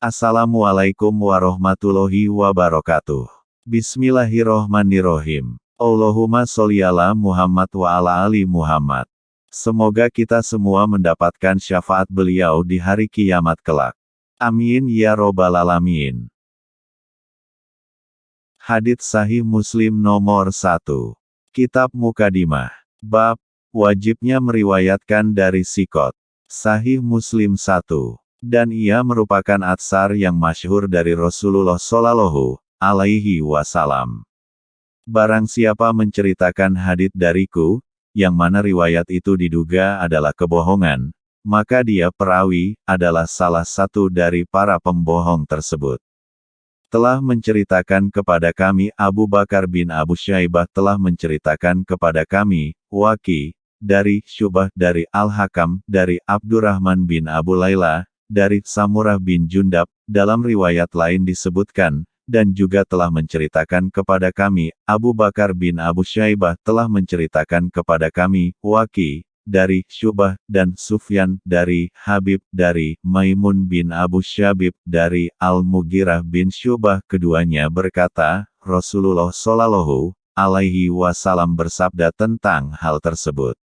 Assalamualaikum warahmatullahi wabarakatuh. Bismillahirrohmanirrohim. Allahumma sholli ala Muhammad wa ala ali Muhammad. Semoga kita semua mendapatkan syafaat beliau di hari kiamat kelak. Amin ya robbal alamin. Hadits Sahih Muslim nomor 1. Kitab Mukadimah. Bab, wajibnya meriwayatkan dari Sikot. Sahih Muslim 1. Dan ia merupakan atsar yang masyhur dari Rasulullah Shallallahu alaihi wasallam. Barang siapa menceritakan hadit dariku, yang mana riwayat itu diduga adalah kebohongan, maka dia perawi, adalah salah satu dari para pembohong tersebut telah menceritakan kepada kami Abu Bakar bin Abu Syaibah telah menceritakan kepada kami, Waki, dari Syubah dari Al-Hakam, dari Abdurrahman bin Abu Laila, dari Samurah bin Jundab, dalam riwayat lain disebutkan, dan juga telah menceritakan kepada kami, Abu Bakar bin Abu Syaibah telah menceritakan kepada kami, Waki, dari Syubah, dan Sufyan, dari Habib, dari Maimun bin Abu Syabib, dari Al-Mughirah bin Syubah. Keduanya berkata, Rasulullah Shallallahu alaihi wasallam bersabda tentang hal tersebut.